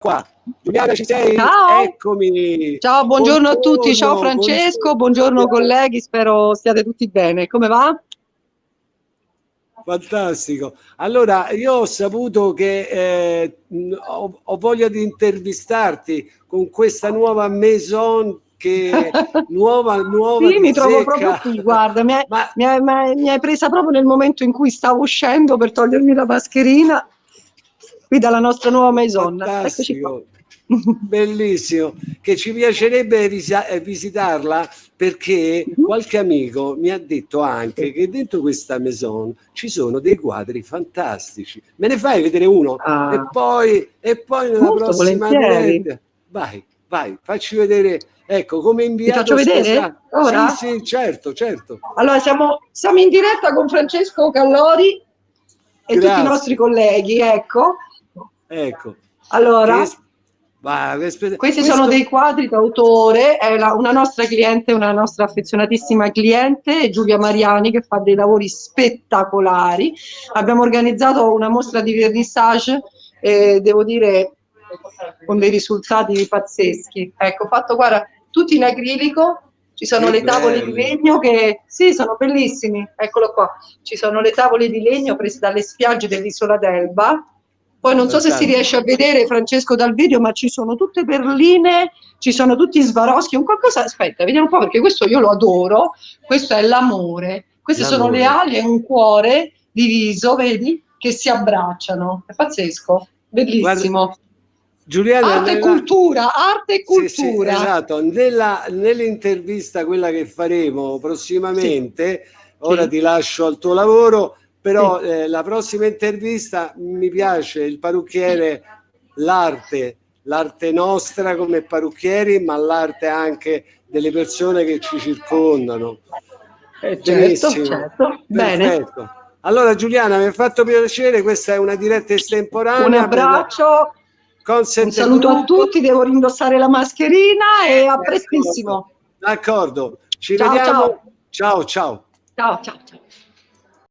qua. Giuliana ci sei? Ciao. Eccomi. Ciao, buongiorno, buongiorno a tutti. Ciao Francesco, buongiorno, buongiorno colleghi, spero stiate tutti bene. Come va? Fantastico. Allora, io ho saputo che eh, ho, ho, voglia di intervistarti con questa nuova maison che nuova, nuova sì, mi trovo proprio qui, guarda, mi hai, Ma... mi, hai, mi hai presa proprio nel momento in cui stavo uscendo per togliermi la mascherina qui dalla nostra nuova maison. Fantastico. Bellissimo, che ci piacerebbe eh, visitarla perché mhm. qualche amico mi ha detto anche che dentro questa maison ci sono dei quadri fantastici. Me ne fai vedere uno? Ah. E poi, e poi nella prossima diretta. Vai, vai, facci vedere. Ecco, come inviato. Ti faccio vedere? Ora? Sì, sì, certo, certo. Allora, siamo, siamo in diretta con Francesco Callori e Grazie. tutti i nostri colleghi, ecco. Ecco. Allora, che... Va, questi questo... sono dei quadri d'autore, è la, una nostra cliente, una nostra affezionatissima cliente, Giulia Mariani, che fa dei lavori spettacolari. Abbiamo organizzato una mostra di vernissage, eh, devo dire, con dei risultati pazzeschi. Ecco, fatto, guarda, tutti in acrilico, ci sono che le tavole di legno che, sì, sono bellissimi, eccolo qua, ci sono le tavole di legno prese dalle spiagge dell'isola d'Elba, poi non so se si riesce a vedere Francesco dal video, ma ci sono tutte perline, ci sono tutti Swarovski, un qualcosa, aspetta, vediamo un po' perché questo io lo adoro, questo è l'amore, queste sono le ali e un cuore diviso, vedi, che si abbracciano, è pazzesco, bellissimo. Guarda. Giuliana, arte e cultura, arte e cultura. Sì, sì, esatto, nell'intervista quella che faremo prossimamente, sì. ora ti lascio al tuo lavoro, però sì. eh, la prossima intervista mi piace il parrucchiere, l'arte, l'arte nostra come parrucchieri, ma l'arte anche delle persone che ci circondano. Eh, certo, certo. Bene. Allora Giuliana, mi ha fatto piacere, questa è una diretta estemporanea. Un abbraccio, un saluto a tutti, devo rindossare la mascherina e a prestissimo. D'accordo, ci ciao, vediamo. Ciao, ciao. Ciao, ciao, ciao.